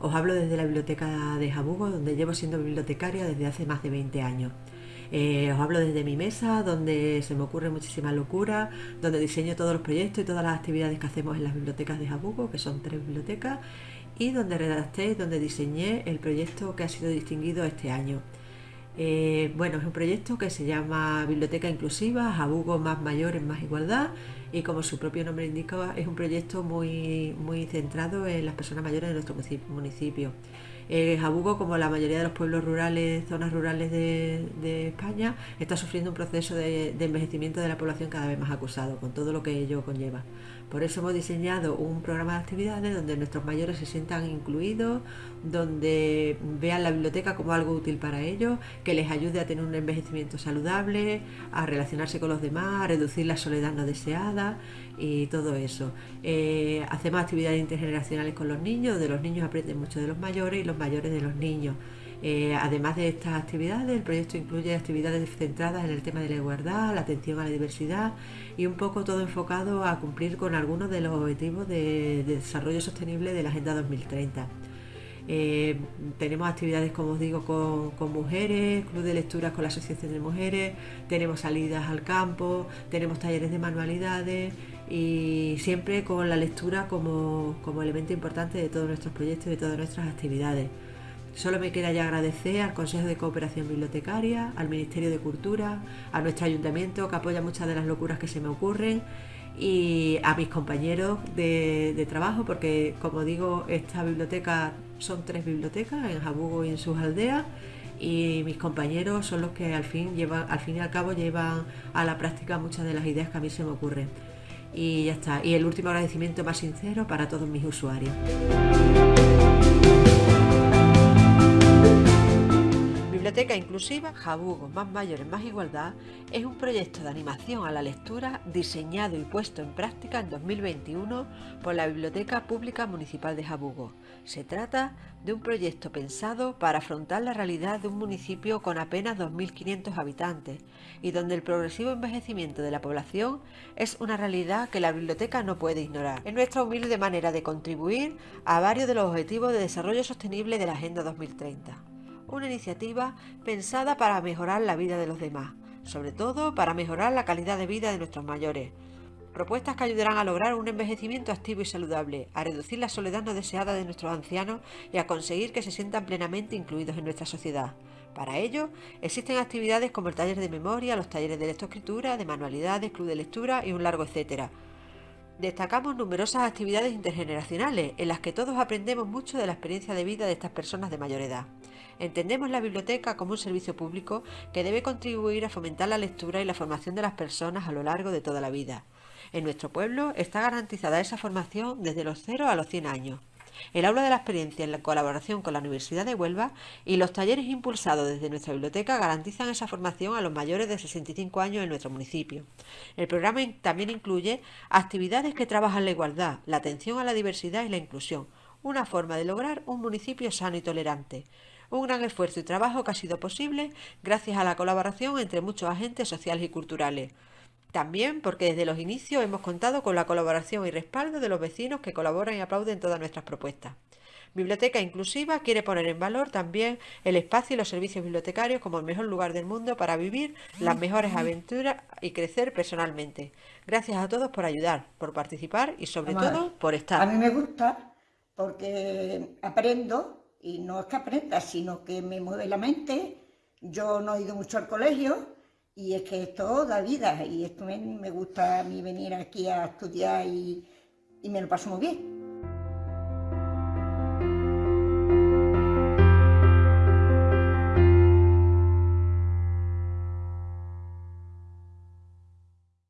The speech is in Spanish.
Os hablo desde la biblioteca de Jabugo, donde llevo siendo bibliotecaria desde hace más de 20 años. Eh, os hablo desde mi mesa, donde se me ocurre muchísima locura, donde diseño todos los proyectos y todas las actividades que hacemos en las bibliotecas de Jabugo, que son tres bibliotecas, y donde redacté y donde diseñé el proyecto que ha sido distinguido este año. Eh, bueno, es un proyecto que se llama Biblioteca Inclusiva, Jabugo más mayores, más igualdad y como su propio nombre indica es un proyecto muy, muy centrado en las personas mayores de nuestro municipio. Jabugo, como la mayoría de los pueblos rurales, zonas rurales de, España, está sufriendo un proceso de, envejecimiento de la población cada vez más acusado, con todo lo que ello conlleva. Por eso hemos diseñado un programa de actividades donde nuestros mayores se sientan incluidos, donde vean la biblioteca como algo útil para ellos, que les ayude a tener un envejecimiento saludable, a relacionarse con los demás, a reducir la soledad no deseada y todo eso. Eh, hacemos actividades intergeneracionales con los niños, donde los niños aprenden mucho de los mayores y los mayores de los niños. Eh, además de estas actividades, el proyecto incluye actividades centradas en el tema de la igualdad, la atención a la diversidad y un poco todo enfocado a cumplir con algunos de los objetivos de, desarrollo sostenible de la Agenda 2030. Eh, tenemos actividades, como os digo, con, mujeres, club de lecturas con la Asociación de Mujeres, tenemos salidas al campo, tenemos talleres de manualidades y siempre con la lectura como, como elemento importante de todos nuestros proyectos y de todas nuestras actividades. Solo me queda ya agradecer al Consejo de Cooperación Bibliotecaria, al Ministerio de Cultura, a nuestro ayuntamiento que apoya muchas de las locuras que se me ocurren y a mis compañeros de, trabajo porque como digo esta biblioteca son tres bibliotecas en Jabugo y en sus aldeas y mis compañeros son los que al fin llevan al fin y al cabo llevan a la práctica muchas de las ideas que a mí se me ocurren. Y ya está. Y el último agradecimiento más sincero para todos mis usuarios Biblioteca Inclusiva Jabugo Más Mayores Más Igualdad es un proyecto de animación a la lectura diseñado y puesto en práctica en 2021 por la Biblioteca Pública Municipal de Jabugo. Se trata de un proyecto pensado para afrontar la realidad de un municipio con apenas 2.500 habitantes y donde el progresivo envejecimiento de la población es una realidad que la biblioteca no puede ignorar. Es nuestra humilde manera de contribuir a varios de los objetivos de desarrollo sostenible de la Agenda 2030 una iniciativa pensada para mejorar la vida de los demás, sobre todo para mejorar la calidad de vida de nuestros mayores. Propuestas que ayudarán a lograr un envejecimiento activo y saludable, a reducir la soledad no deseada de nuestros ancianos y a conseguir que se sientan plenamente incluidos en nuestra sociedad. Para ello, existen actividades como el taller de memoria, los talleres de lectoescritura, de manualidades, club de lectura y un largo etcétera. Destacamos numerosas actividades intergeneracionales en las que todos aprendemos mucho de la experiencia de vida de estas personas de mayor edad. Entendemos la biblioteca como un servicio público que debe contribuir a fomentar la lectura y la formación de las personas a lo largo de toda la vida. En nuestro pueblo está garantizada esa formación desde los 0 a los 100 años. El aula de la experiencia en la colaboración con la Universidad de Huelva y los talleres impulsados desde nuestra biblioteca garantizan esa formación a los mayores de 65 años en nuestro municipio. El programa también incluye actividades que trabajan la igualdad, la atención a la diversidad y la inclusión, una forma de lograr un municipio sano y tolerante. Un gran esfuerzo y trabajo que ha sido posible gracias a la colaboración entre muchos agentes sociales y culturales. También porque desde los inicios hemos contado con la colaboración y respaldo de los vecinos que colaboran y aplauden todas nuestras propuestas. Biblioteca Inclusiva quiere poner en valor también el espacio y los servicios bibliotecarios como el mejor lugar del mundo para vivir las mejores aventuras y crecer personalmente. Gracias a todos por ayudar, por participar y sobre todo por estar. A mí me gusta porque aprendo y no es que aprenda, sino que me mueve la mente. Yo no he ido mucho al colegio y es que esto da vida y esto me, gusta a mí venir aquí a estudiar y, y me lo paso muy bien.